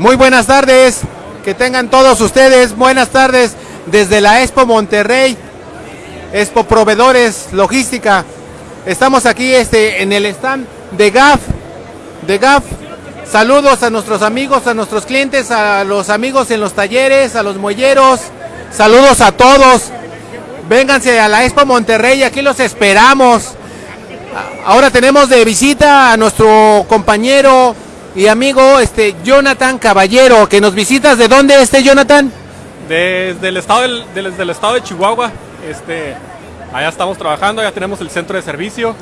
Muy buenas tardes, que tengan todos ustedes buenas tardes desde la Expo Monterrey, Expo Proveedores Logística. Estamos aquí este, en el stand de GAF, de GAF. Saludos a nuestros amigos, a nuestros clientes, a los amigos en los talleres, a los muelleros. Saludos a todos. Vénganse a la Expo Monterrey, aquí los esperamos. Ahora tenemos de visita a nuestro compañero y amigo este Jonathan Caballero, que nos visitas. ¿De dónde este Jonathan? Desde el estado del, desde el estado de Chihuahua. Este, allá estamos trabajando, ya tenemos el centro de servicio.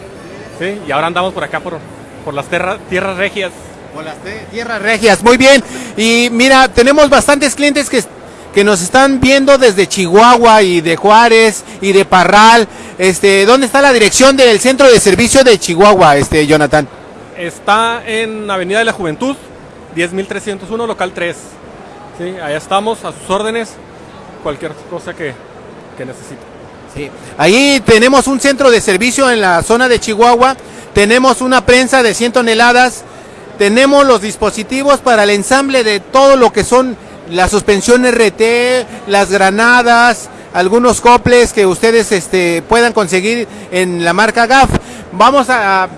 ¿sí? Y ahora andamos por acá por, por las tierras regias. Por las tierras regias, muy bien. Y mira, tenemos bastantes clientes que que nos están viendo desde Chihuahua y de Juárez y de Parral. Este, ¿dónde está la dirección del centro de servicio de Chihuahua, este Jonathan? Está en Avenida de la Juventud, 10301, local 3. Sí, allá estamos a sus órdenes, cualquier cosa que, que necesite. Sí. Ahí tenemos un centro de servicio en la zona de Chihuahua, tenemos una prensa de 100 toneladas, tenemos los dispositivos para el ensamble de todo lo que son la suspensión RT, las granadas, algunos coples que ustedes este, puedan conseguir en la marca GAF. Vamos a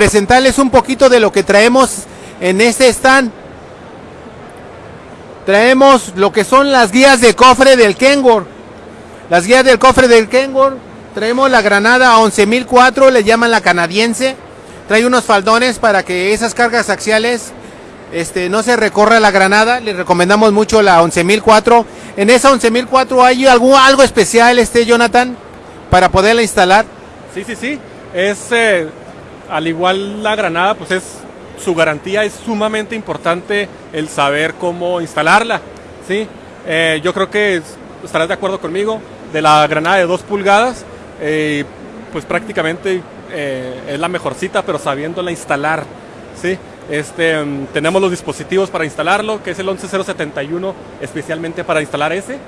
presentarles un poquito de lo que traemos en este stand. Traemos lo que son las guías de cofre del Kenworth. Las guías del cofre del Kenworth. Traemos la granada 11004, le llaman la canadiense. Trae unos faldones para que esas cargas axiales este, no se recorra la granada, le recomendamos mucho la 11004. En esa 11004 hay algo, algo especial, este Jonathan, para poderla instalar. Sí, sí, sí. Es eh, al igual la granada, pues es su garantía es sumamente importante el saber cómo instalarla. ¿sí? Eh, yo creo que estarás de acuerdo conmigo. De la granada de 2 pulgadas, eh, pues prácticamente es la mejorcita, pero sabiéndola instalar. ¿sí? Este, mm, tenemos los dispositivos para instalarlo, que es el 11071 especialmente para instalar ese.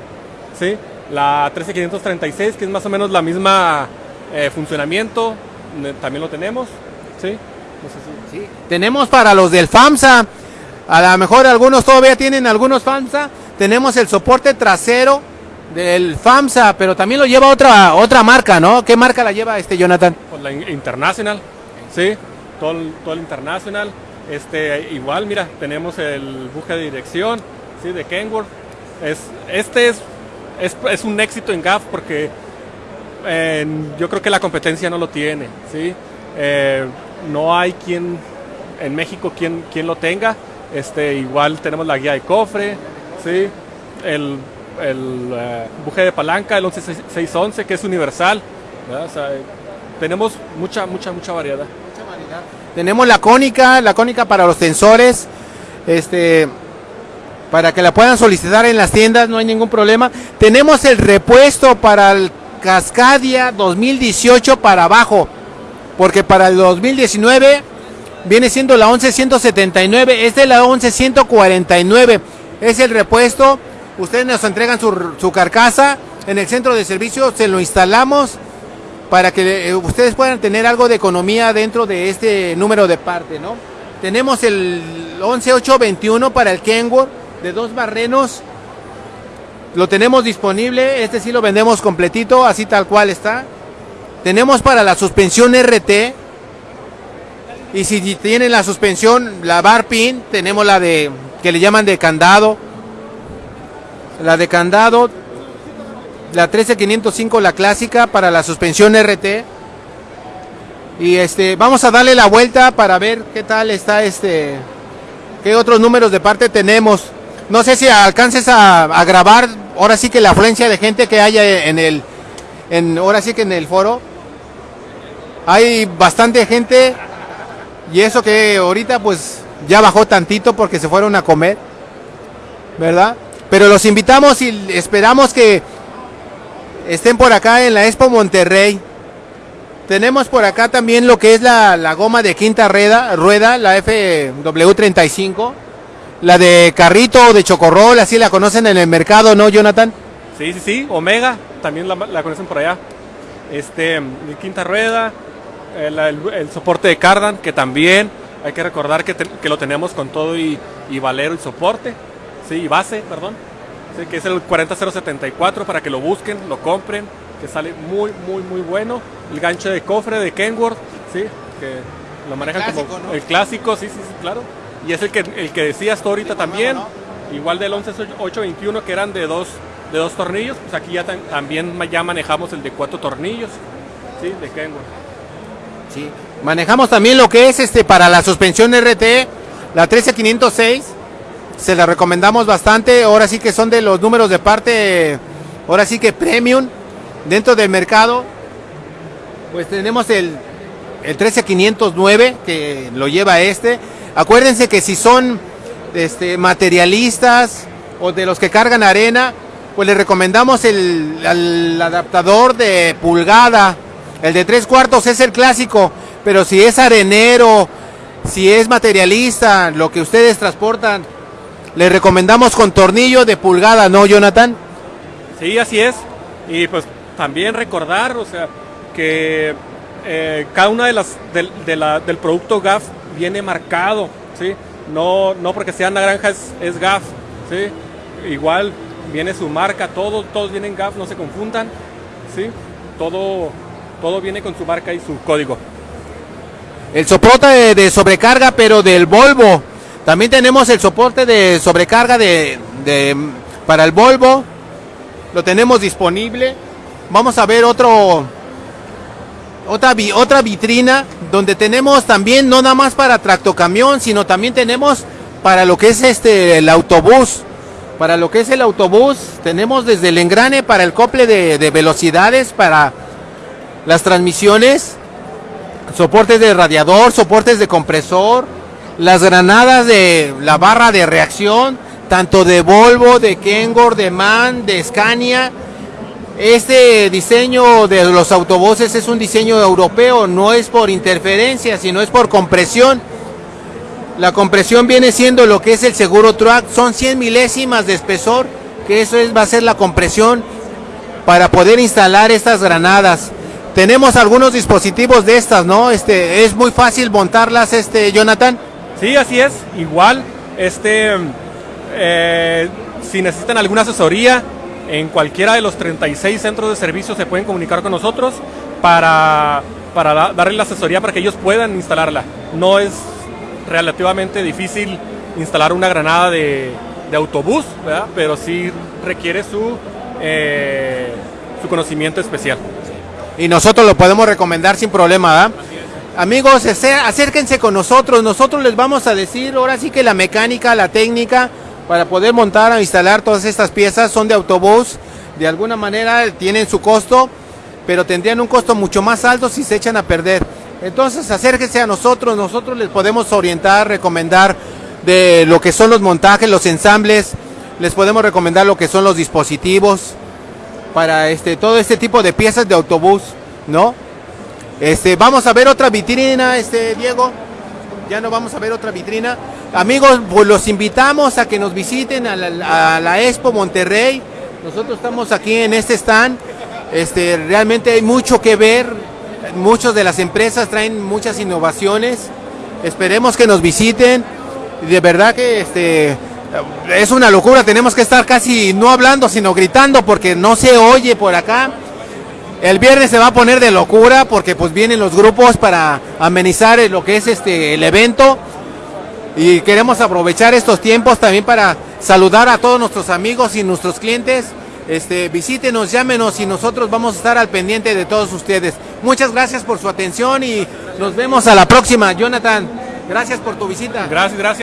¿sí? La 13536, que es más o menos la misma eh, funcionamiento, también lo tenemos. ¿Sí? sí. Tenemos para los del FAMSA, a lo mejor algunos todavía tienen algunos FAMSA, tenemos el soporte trasero del FAMSA, pero también lo lleva otra otra marca, ¿no? ¿Qué marca la lleva este Jonathan? Pues la International, sí, todo, todo el International. Este, igual, mira, tenemos el buje de dirección, ¿sí? De Kenworth. Es, este es, es, un éxito en GAF porque yo creo que la competencia no lo tiene, ¿sí? Eh, no hay quien en México quien, quien lo tenga. Este, igual tenemos la guía de cofre, ¿sí? El, el eh, buje de palanca, el 11611, que es universal. tenemos mucha, mucha, mucha variedad. Tenemos la cónica, la cónica para los tensores, este, para que la puedan solicitar en las tiendas, no hay ningún problema. Tenemos el repuesto para el Cascadia 2018 para abajo, porque para el 2019 viene siendo la 11179, este es la 11149, es el repuesto. Ustedes nos entregan su, su carcasa en el centro de servicio, se lo instalamos para que eh, ustedes puedan tener algo de economía dentro de este número de parte, ¿no? Tenemos el 11821 para el Kenworth de dos barrenos. Lo tenemos disponible, este sí lo vendemos completito, así tal cual está. Tenemos para la suspensión RT. Y si tienen la suspensión, la bar pin, tenemos la de que le llaman de candado. La de candado la 13505 la clásica para la suspensión RT. Y este, vamos a darle la vuelta para ver qué tal está este, qué otros números de parte tenemos. No sé si alcances a, grabar, ahora sí que la afluencia de gente que haya en el, en, ahora sí que en el foro. Hay bastante gente y eso que ahorita pues ya bajó tantito porque se fueron a comer, ¿verdad? Pero los invitamos y esperamos que estén por acá en la Expo Monterrey. Tenemos por acá también lo que es la, goma de quinta rueda, rueda, la FW35. La de carrito de chocorrol, así la conocen en el mercado, ¿no, Jonathan? Sí, sí, sí. Omega, también la, conocen por allá. Este, quinta rueda, el, soporte de cardan, que también Hay que recordar que, te- que lo tenemos con todo y, y valero y soporte, sí, y base, perdón. Sí, que es el 40074 para que lo busquen, lo compren, que sale muy, muy, muy bueno. El gancho de cofre de Kenworth, sí, que lo manejan clásico, como ¿no? el clásico, sí, sí, sí, claro. Y es el que, el que decías tú ahorita también, igual del 11821 que eran de dos, de dos tornillos, pues aquí ya también ya manejamos el de cuatro tornillos, sí, de Kenworth. Sí. Manejamos también lo que es este para la suspensión RT, la 13506. Se la recomendamos bastante. Ahora sí que son de los números de parte, ahora sí que premium dentro del mercado. Pues tenemos el, el 13509 que lo lleva este. Acuérdense que si son este, materialistas o de los que cargan arena, pues les recomendamos el, el adaptador de pulgada. El de tres cuartos es el clásico, pero si es arenero, si es materialista, lo que ustedes transportan, les recomendamos con tornillo de pulgada, ¿no, Jonathan? Sí, así es. Y pues también recordar, o sea, que eh, cada una de las del, de la- del producto GAF viene marcado, ¿sí? No, no porque sea naranja es, es GAF, ¿sí? Igual viene su marca, todos, todos vienen GAF, no se confundan, ¿sí? Todo, todo viene con su marca y su código. El soporte de, sobrecarga, pero del Volvo. También tenemos el soporte de sobrecarga de, para el Volvo. Lo tenemos disponible. Vamos a ver otro otra otra vitrina donde tenemos también no nada más para tractocamión, sino también tenemos para lo que es este el autobús. Para lo que es el autobús, tenemos desde el engrane para el cople de, de velocidades, para las transmisiones, soportes de radiador, soportes de compresor, las granadas de la barra de reacción, tanto de Volvo, de Kenworth, de MAN, de Scania. Este diseño de los autobuses es un diseño europeo, no es por interferencia, sino es por compresión. La compresión viene siendo lo que es el seguro truck, son 100 milésimas de espesor, que eso es, va a ser la compresión para poder instalar estas granadas. Tenemos algunos dispositivos de estas, ¿no? Este es muy fácil montarlas, este Jonathan. Sí, así es. Igual, este, eh, si necesitan alguna asesoría, en cualquiera de los 36 centros de servicio se pueden comunicar con nosotros para, para da- darle la asesoría para que ellos puedan instalarla. No es relativamente difícil instalar una granada de, de autobús, ¿verdad? pero sí requiere su, eh, su conocimiento especial. Y nosotros lo podemos recomendar sin problema, ¿verdad? Amigos, acérquense con nosotros. Nosotros les vamos a decir ahora sí que la mecánica, la técnica para poder montar o instalar todas estas piezas son de autobús. De alguna manera tienen su costo, pero tendrían un costo mucho más alto si se echan a perder. Entonces acérquense a nosotros. Nosotros les podemos orientar, recomendar de lo que son los montajes, los ensambles. Les podemos recomendar lo que son los dispositivos para este todo este tipo de piezas de autobús, ¿no? Este, vamos a ver otra vitrina, este Diego. Ya no vamos a ver otra vitrina. Amigos, pues los invitamos a que nos visiten a la, Expo Monterrey. Nosotros estamos aquí en este stand. Este, realmente hay mucho que ver. Muchas de las empresas traen muchas innovaciones. Esperemos que nos visiten. De verdad que este es una locura. Tenemos que estar casi no hablando, sino gritando porque no se oye por acá. El viernes se va a poner de locura porque pues vienen los grupos para amenizar lo que es este el evento y queremos aprovechar estos tiempos también para saludar a todos nuestros amigos y nuestros clientes. Este, visítenos, llámenos y nosotros vamos a estar al pendiente de todos ustedes. Muchas gracias por su atención y nos vemos a la próxima. Jonathan, gracias por tu visita. Gracias, gracias.